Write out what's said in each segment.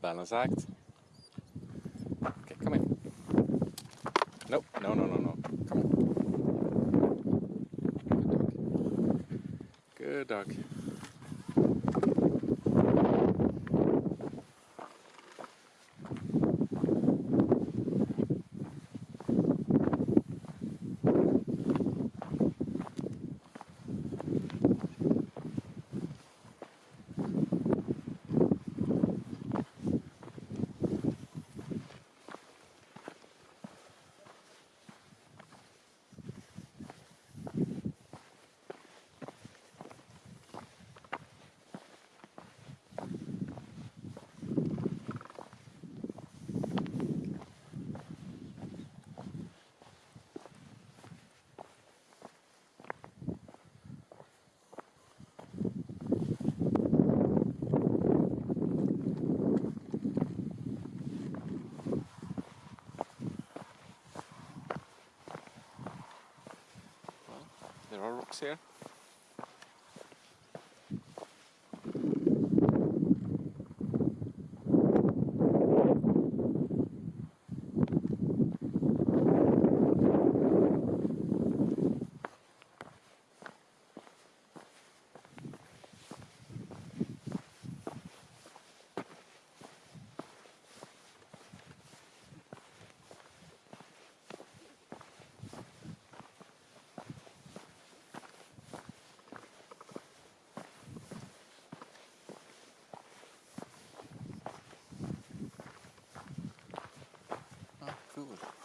balance act. Okay, come in. Nope, no, no, no, no. Come on. Good dog. Good dog. Here. cool.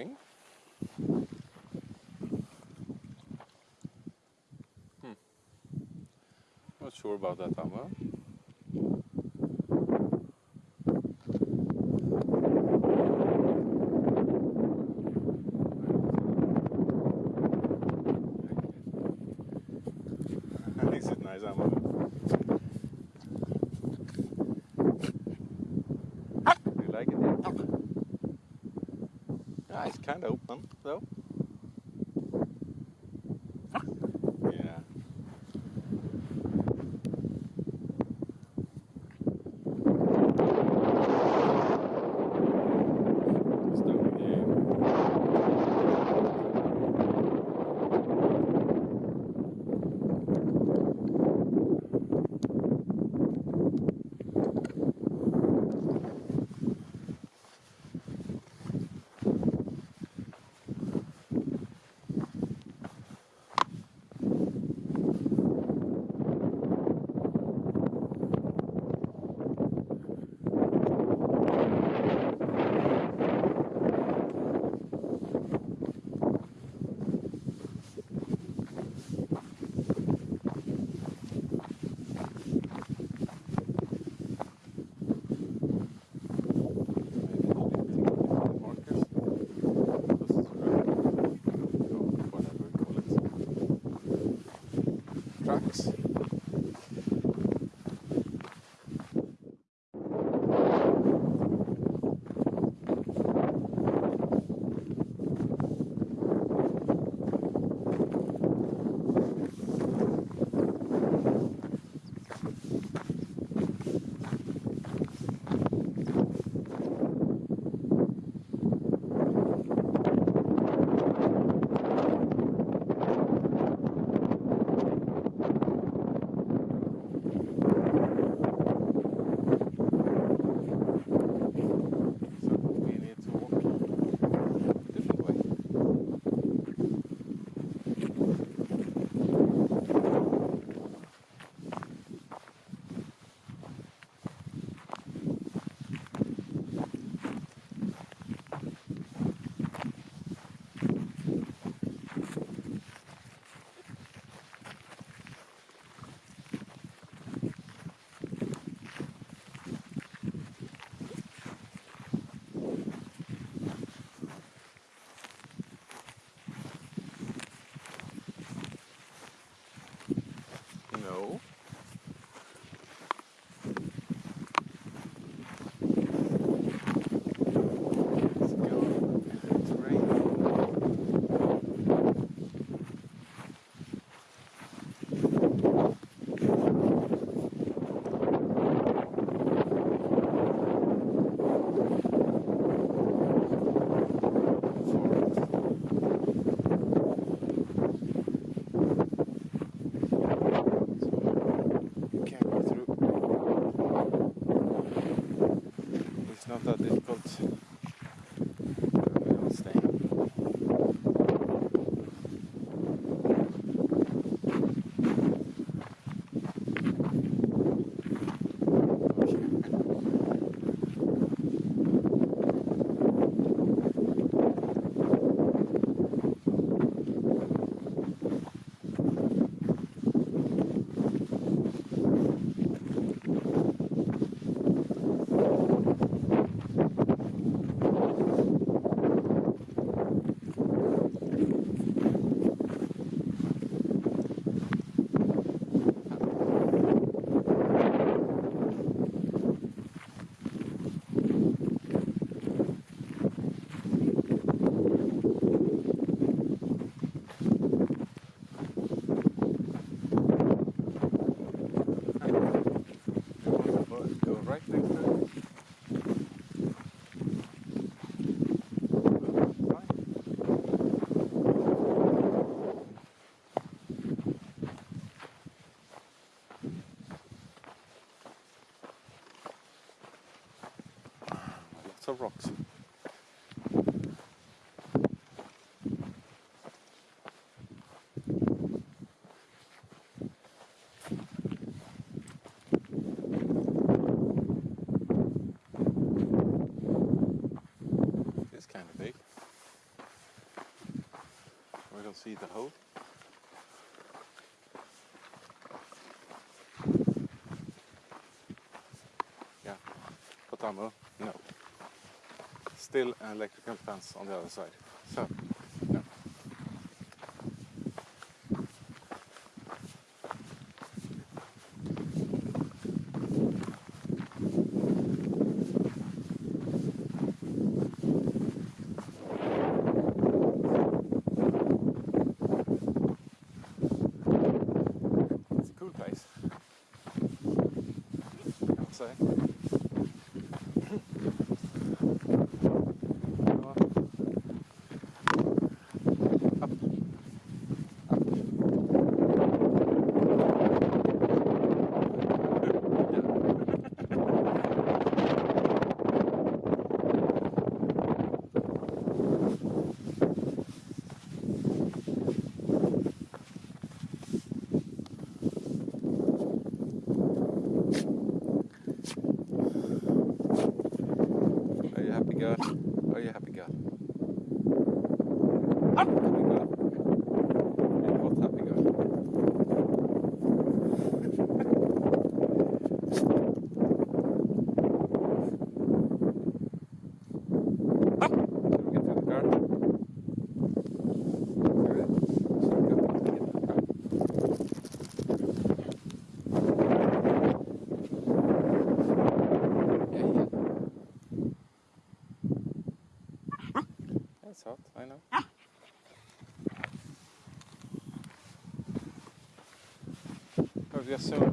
spring. Hmm. Not sure about that, Amla. kind of open though. Of rocks. It's kind of big. We don't see the hole. Yeah, Potamo, uh, no. Still an electrical fence on the other side. So, so